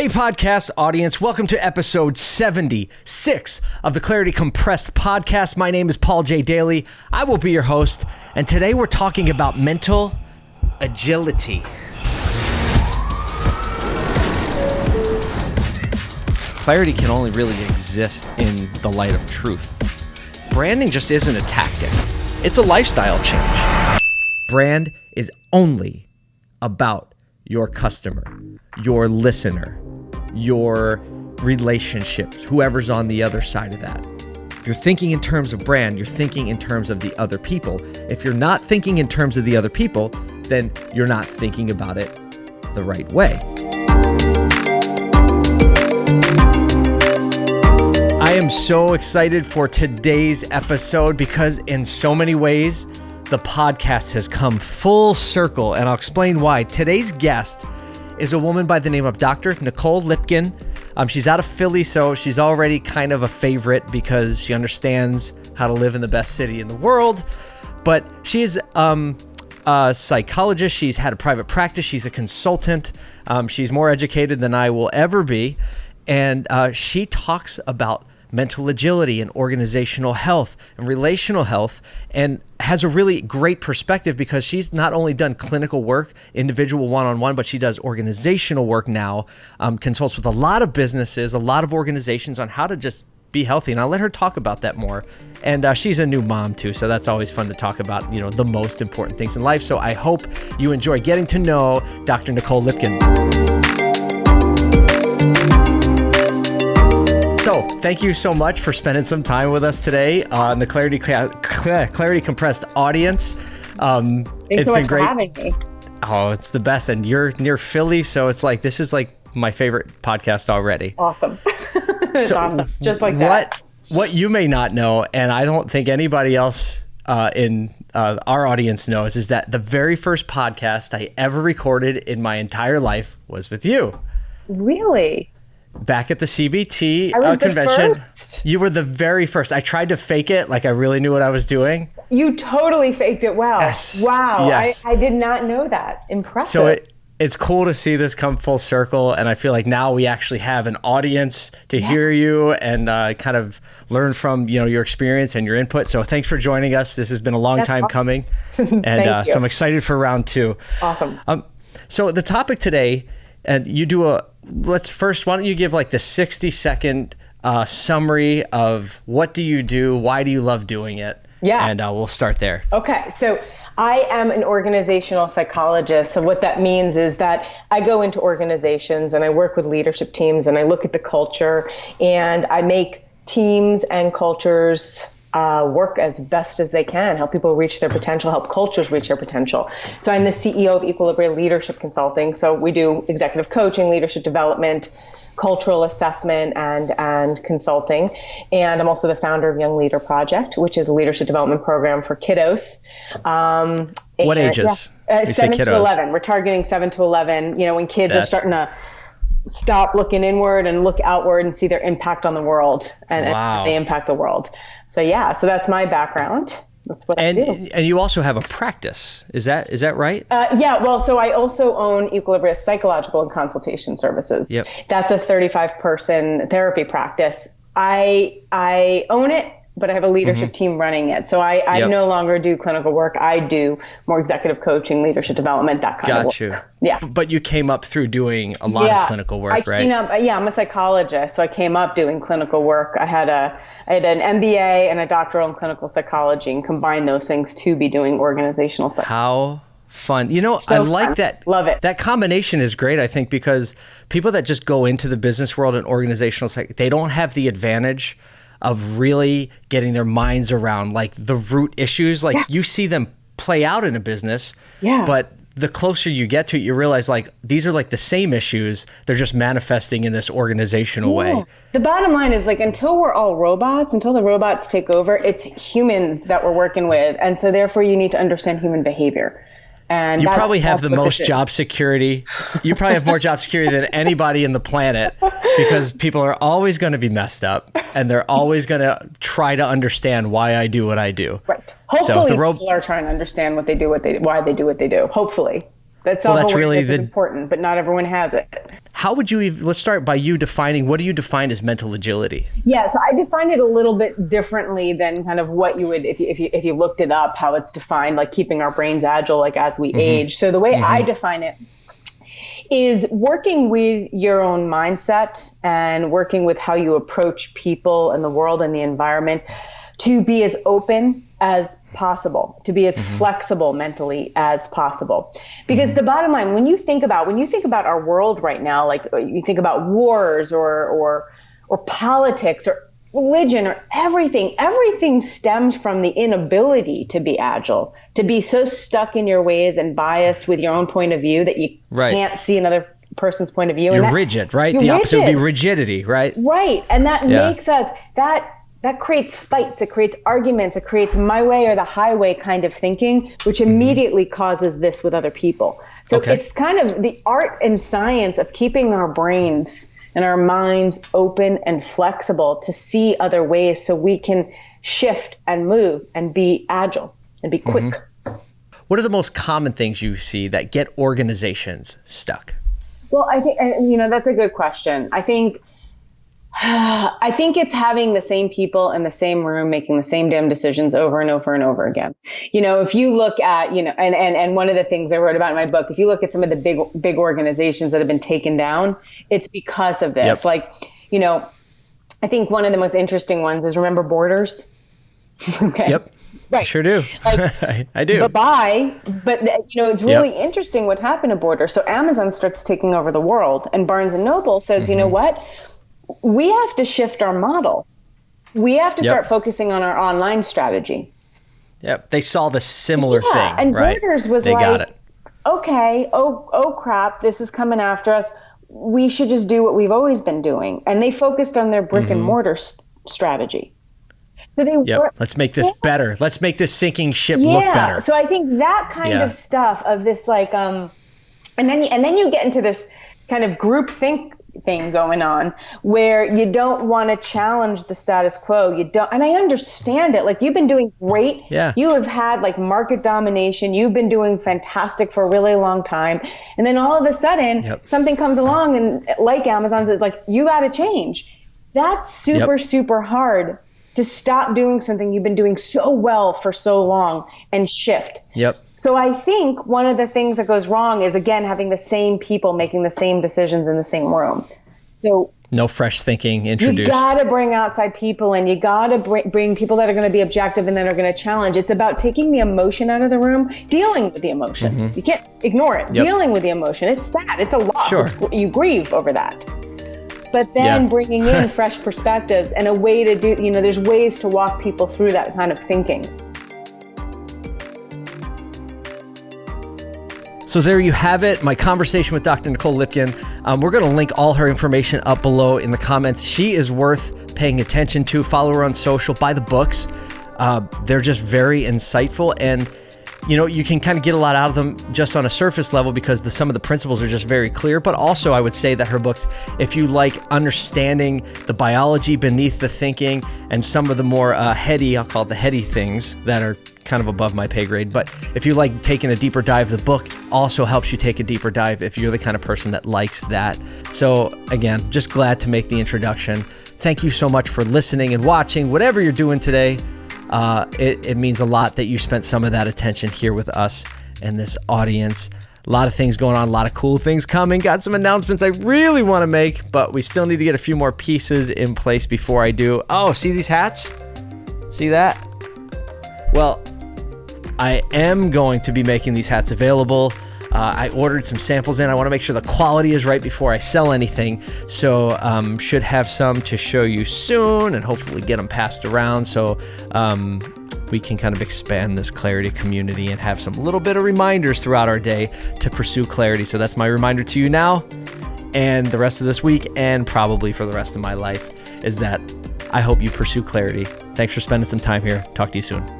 Hey, podcast audience, welcome to episode 76 of the Clarity Compressed podcast. My name is Paul J. Daly. I will be your host, and today we're talking about mental agility. Clarity can only really exist in the light of truth. Branding just isn't a tactic, it's a lifestyle change. Brand is only about your customer, your listener, your relationships, whoever's on the other side of that. If you're thinking in terms of brand, you're thinking in terms of the other people. If you're not thinking in terms of the other people, then you're not thinking about it the right way. I am so excited for today's episode because, in so many ways, the podcast has come full circle, and I'll explain why. Today's guest is a woman by the name of Dr. Nicole Lipkin. Um, she's out of Philly, so she's already kind of a favorite because she understands how to live in the best city in the world. But she's um, a psychologist. She's had a private practice. She's a consultant. Um, she's more educated than I will ever be. And uh, she talks about mental agility and organizational health and relational health and has a really great perspective because she's not only done clinical work individual one-on-one but she does organizational work now um, consults with a lot of businesses a lot of organizations on how to just be healthy and i'll let her talk about that more. And uh, she's a new mom too so that's always fun to talk about you know the most important things in life so i hope you enjoy getting to know dr nicole lipkin So, thank you so much for spending some time with us today on the Clarity Clarity Compressed audience. Um, Thanks it's so been great. having me. Oh, it's the best, and you're near Philly, so it's like this is like my favorite podcast already. Awesome, it's so awesome, just like that. What what you may not know, and I don't think anybody else uh, in uh, our audience knows, is that the very first podcast I ever recorded in my entire life was with you. Really? Back at the CBT uh, convention. You were the very first. I tried to fake it like I really knew what I was doing. You totally faked it well. Yes. Wow. Yes. I, I did not know that. Impressive. So it, it's cool to see this come full circle. And I feel like now we actually have an audience to yeah. hear you and uh, kind of learn from you know your experience and your input. So thanks for joining us. This has been a long That's time awesome. coming. and uh, so I'm excited for round two. Awesome. Um, so the topic today, and you do a let's first, why don't you give like the 60 second uh, summary of what do you do? Why do you love doing it? Yeah. And uh, we'll start there. Okay. So I am an organizational psychologist. So what that means is that I go into organizations and I work with leadership teams and I look at the culture and I make teams and cultures uh, work as best as they can, help people reach their potential, help cultures reach their potential. So I'm the CEO of Equilibrium Leadership Consulting. So we do executive coaching, leadership development, cultural assessment, and and consulting. And I'm also the founder of Young Leader Project, which is a leadership development program for kiddos. Um, what and, ages? Yeah, uh, seven to eleven. We're targeting seven to eleven. You know, when kids That's... are starting to stop looking inward and look outward and see their impact on the world and wow. they impact the world. So yeah, so that's my background. That's what and, I do. And you also have a practice. Is that is that right? Uh, yeah. Well, so I also own Equilibria Psychological and Consultation Services. Yep. That's a 35 person therapy practice. I I own it but I have a leadership mm-hmm. team running it. So I, I yep. no longer do clinical work. I do more executive coaching, leadership development, that kind Got of work. you. Yeah. But you came up through doing a lot yeah. of clinical work, I, right? You know, yeah, I'm a psychologist, so I came up doing clinical work. I had a I had an MBA and a doctoral in clinical psychology, and combined those things to be doing organizational psychology. How fun. You know, so I like fun. that. Love it. That combination is great, I think, because people that just go into the business world and organizational psych, they don't have the advantage of really getting their minds around like the root issues. Like yeah. you see them play out in a business, yeah. but the closer you get to it, you realize like these are like the same issues. They're just manifesting in this organizational yeah. way. The bottom line is like until we're all robots, until the robots take over, it's humans that we're working with. And so therefore you need to understand human behavior. And you probably have the most job security. You probably have more job security than anybody in the planet because people are always going to be messed up and they're always going to try to understand why I do what I do. Right. Hopefully, so ro- people are trying to understand what they do, what they why they do what they do. Hopefully, that's well, that's really the, important, but not everyone has it. How would you even, let's start by you defining what do you define as mental agility? Yeah, so I define it a little bit differently than kind of what you would if you if you if you looked it up how it's defined like keeping our brains agile like as we mm-hmm. age. So the way mm-hmm. I define it is working with your own mindset and working with how you approach people and the world and the environment to be as open as possible, to be as mm-hmm. flexible mentally as possible. Because mm-hmm. the bottom line, when you think about when you think about our world right now, like uh, you think about wars or or or politics or religion or everything, everything stems from the inability to be agile, to be so stuck in your ways and biased with your own point of view that you right. can't see another person's point of view. You're that, rigid, right? You're the opposite rigid. would be rigidity, right? Right. And that yeah. makes us that that creates fights, it creates arguments, it creates my way or the highway kind of thinking, which mm-hmm. immediately causes this with other people. So okay. it's kind of the art and science of keeping our brains and our minds open and flexible to see other ways so we can shift and move and be agile and be quick. Mm-hmm. What are the most common things you see that get organizations stuck? Well, I think, you know, that's a good question. I think I think it's having the same people in the same room making the same damn decisions over and over and over again. You know, if you look at, you know, and and and one of the things I wrote about in my book, if you look at some of the big big organizations that have been taken down, it's because of this. Yep. Like, you know, I think one of the most interesting ones is remember Borders? okay. Yep. Right. I sure do. Like, I, do. Bye bye. But you know, it's really yep. interesting what happened to Borders. So Amazon starts taking over the world, and Barnes and Noble says, mm-hmm. you know mm-hmm. what? We have to shift our model. We have to yep. start focusing on our online strategy. Yep. They saw the similar yeah, thing. And right? Borders was they like, okay, oh, oh crap, this is coming after us. We should just do what we've always been doing. And they focused on their brick mm-hmm. and mortar st- strategy. So they yep. were, let's make this yeah. better. Let's make this sinking ship yeah. look better. So I think that kind yeah. of stuff of this like um and then and then you get into this kind of group think thing going on where you don't want to challenge the status quo. You don't, and I understand it. Like you've been doing great. Yeah. You have had like market domination. You've been doing fantastic for a really long time. And then all of a sudden yep. something comes along and like Amazon's it's like, you got to change. That's super, yep. super hard to stop doing something you've been doing so well for so long and shift. Yep. So I think one of the things that goes wrong is again having the same people making the same decisions in the same room. So no fresh thinking introduced. You got to bring outside people and you got to bring, bring people that are going to be objective and that are going to challenge. It's about taking the emotion out of the room, dealing with the emotion. Mm-hmm. You can't ignore it. Yep. Dealing with the emotion. It's sad. It's a loss. Sure. It's, you grieve over that. But then yeah. bringing in fresh perspectives and a way to do, you know, there's ways to walk people through that kind of thinking. So there you have it, my conversation with Dr. Nicole Lipkin. Um, we're going to link all her information up below in the comments. She is worth paying attention to. Follow her on social, buy the books. Uh, they're just very insightful and you know you can kind of get a lot out of them just on a surface level because the, some of the principles are just very clear but also i would say that her books if you like understanding the biology beneath the thinking and some of the more uh, heady i'll call it the heady things that are kind of above my pay grade. But if you like taking a deeper dive, the book also helps you take a deeper dive if you're the kind of person that likes that. So, again, just glad to make the introduction. Thank you so much for listening and watching, whatever you're doing today. Uh, it, it means a lot that you spent some of that attention here with us and this audience. A lot of things going on, a lot of cool things coming. Got some announcements I really want to make, but we still need to get a few more pieces in place before I do. Oh, see these hats? See that? Well, I am going to be making these hats available. Uh, I ordered some samples in. I want to make sure the quality is right before I sell anything. So, um, should have some to show you soon and hopefully get them passed around so um, we can kind of expand this clarity community and have some little bit of reminders throughout our day to pursue clarity. So, that's my reminder to you now and the rest of this week, and probably for the rest of my life, is that I hope you pursue clarity. Thanks for spending some time here. Talk to you soon.